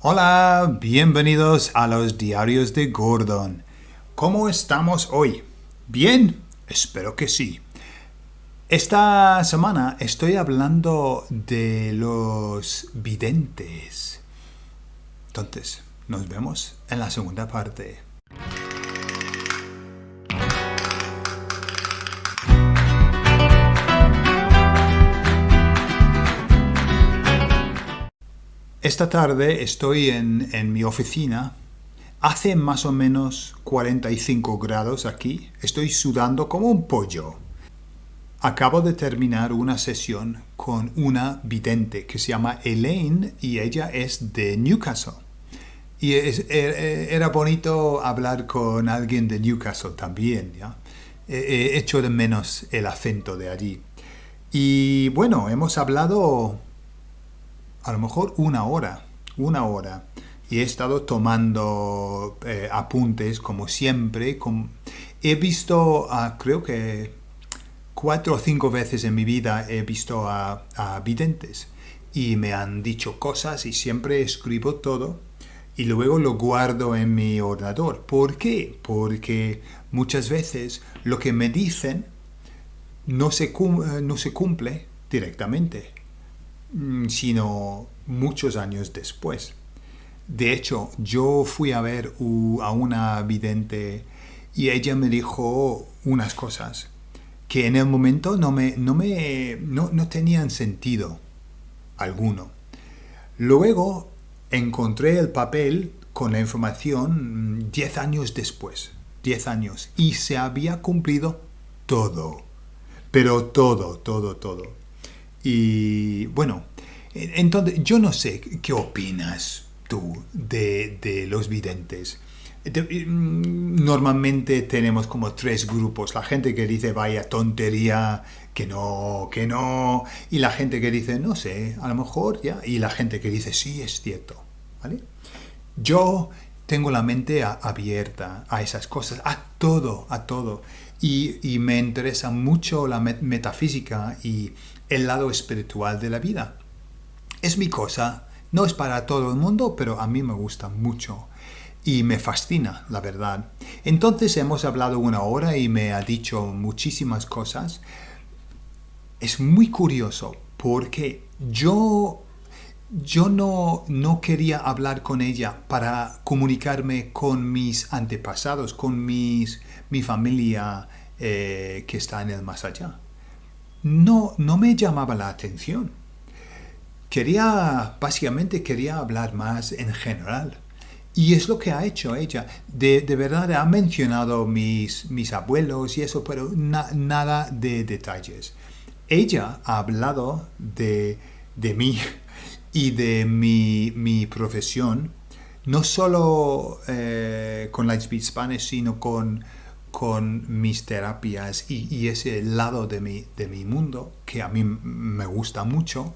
Hola, bienvenidos a los diarios de Gordon. ¿Cómo estamos hoy? ¿Bien? Espero que sí. Esta semana estoy hablando de los videntes. Entonces, nos vemos en la segunda parte. Esta tarde estoy en, en, mi oficina. Hace más o menos 45 grados aquí. Estoy sudando como un pollo. Acabo de terminar una sesión con una vidente que se llama Elaine y ella es de Newcastle. Y es, er, era bonito hablar con alguien de Newcastle también. He hecho de menos el acento de allí. Y bueno, hemos hablado a lo mejor una hora, una hora. Y he estado tomando eh, apuntes como siempre. He visto, creo que cuatro o cinco veces en mi vida he visto a, videntes. Y me han dicho cosas y siempre escribo todo y luego lo guardo en mi ordenador. ¿Por qué? Porque muchas veces lo que me dicen no se, no se cumple directamente. Mm, sino muchos años después. De hecho, yo fui a ver a una vidente y ella me dijo unas cosas que en el momento no, me, no, me, no, no tenían sentido alguno. Luego encontré el papel con la información 10 mm, años después, 10 años, y se había cumplido todo, pero todo, todo, todo. Y bueno, entonces yo no sé qué opinas tú de, los videntes. Mm, normalmente tenemos como tres grupos. La gente que dice vaya tontería, que no, que no. Y la gente que dice no sé, a lo mejor ya. Y la gente que dice sí, es cierto. ¿vale? Yo tengo la mente abierta a esas cosas, a todo, a todo. Y, me interesa mucho la metafísica y el lado espiritual de la vida. Es mi cosa, no es para todo el mundo, pero a mí me gusta mucho y me fascina, la verdad. Entonces hemos hablado una hora y me ha dicho muchísimas cosas. Es muy curioso porque yo, yo no, no quería hablar con ella para comunicarme con mis antepasados, con mis, mi familia eh, que está en el más allá no, no me llamaba la atención. Quería, básicamente quería hablar más en general. Y es lo que ha hecho ella. De, verdad ha mencionado mis, mis abuelos y eso, pero nada de detalles. Ella ha hablado de, de mí y de mi, mi profesión, no solo eh, con Lightspeed Spanish, sino con con mis terapias y, ese lado de mi, de mi mundo que a mí me gusta mucho.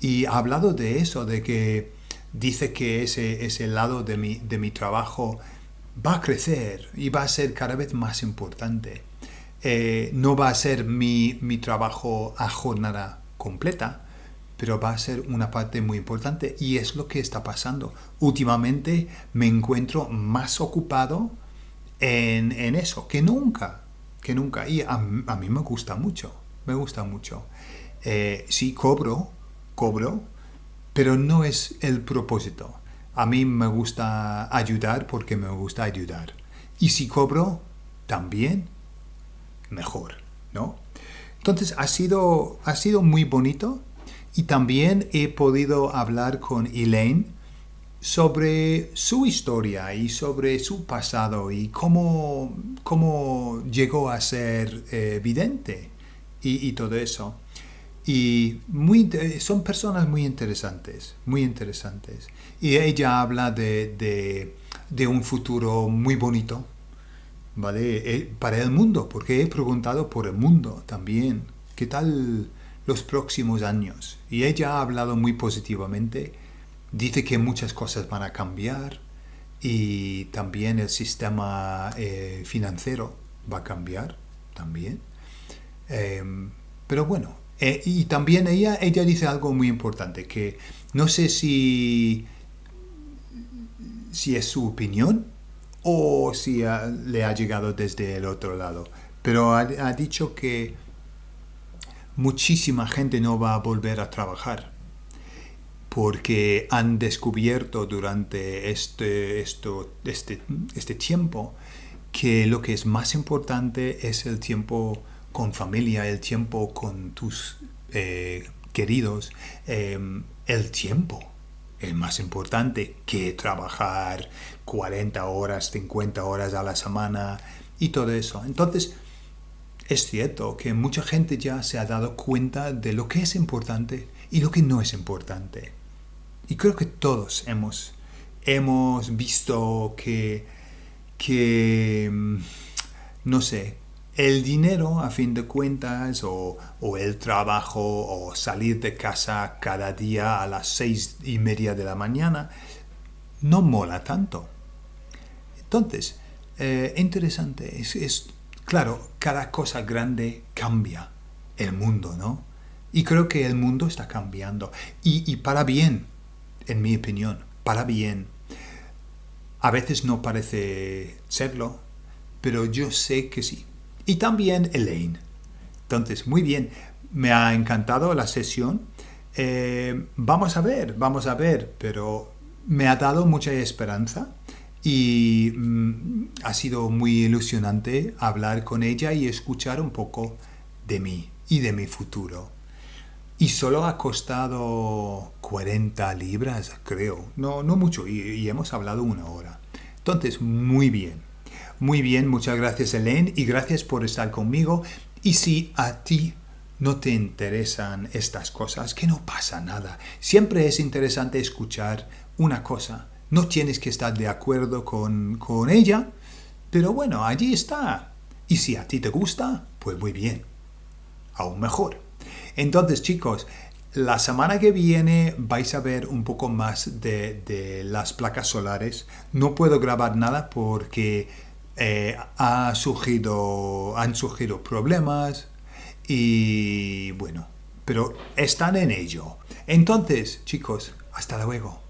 Y ha hablado de eso, de que dice que ese, ese lado de mi, de mi trabajo va a crecer y va a ser cada vez más importante. Eh, no va a ser mi, mi trabajo a jornada completa, pero va a ser una parte muy importante y es lo que está pasando. Últimamente me encuentro más ocupado en, eso, que nunca, que nunca. Y a, mí me gusta mucho, me gusta mucho. Eh, sí, cobro, cobro, pero no es el propósito. A mí me gusta ayudar porque me gusta ayudar. Y si cobro, también mejor, ¿no? Entonces ha sido, ha sido muy bonito y también he podido hablar con Elaine sobre su historia y sobre su pasado y cómo, cómo llegó a ser eh, vidente y, todo eso. Y muy, son personas muy interesantes, muy interesantes. Y ella habla de, de, un futuro muy bonito, ¿vale? Eh, para el mundo, porque he preguntado por el mundo también. ¿Qué tal los próximos años? Y ella ha hablado muy positivamente dice que muchas cosas van a cambiar y también el sistema eh, financiero va a cambiar también. Em, pero bueno, eh, y también ella, ella dice algo muy importante, que no sé si si es su opinión o si le ha llegado desde el otro lado. Pero ha, ha dicho que muchísima gente no va a volver a trabajar porque han descubierto durante este, esto, este, este tiempo que lo que es más importante es el tiempo con familia, el tiempo con tus eh, queridos, em, el tiempo es más importante que trabajar 40 horas, 50 horas a la semana y todo eso. Entonces, es cierto que mucha gente ya se ha dado cuenta de lo que es importante y lo que no es importante. Y creo que todos hemos, hemos visto que, que, mm, no sé, el dinero a fin de cuentas o, o, el trabajo o salir de casa cada día a las seis y media de la mañana no mola tanto. Entonces, eh, interesante, es, claro, cada cosa grande cambia el mundo, ¿no? Y creo que el mundo está cambiando y, para bien en mi opinión, para bien. A veces no parece serlo, pero yo sé que sí. Y también Elaine. Entonces, muy bien, me ha encantado la sesión. Eh, vamos a ver, vamos a ver, pero me ha dado mucha esperanza y mm, ha sido muy ilusionante hablar con ella y escuchar un poco de mí y de mi futuro. Y solo ha costado 40 libras, creo. No, no mucho, y, hemos hablado una hora. Entonces, muy bien. Muy bien, muchas gracias Elaine y gracias por estar conmigo. Y si a ti no te interesan estas cosas, que no pasa nada. Siempre es interesante escuchar una cosa. No tienes que estar de acuerdo con, con ella, pero bueno, allí está. Y si a ti te gusta, pues muy bien. Aún mejor. Entonces, chicos, la semana que viene vais a ver un poco más de, las placas solares. No puedo grabar nada porque eh, ha surgido, han surgido problemas y bueno, pero están en ello. Entonces, chicos, hasta luego.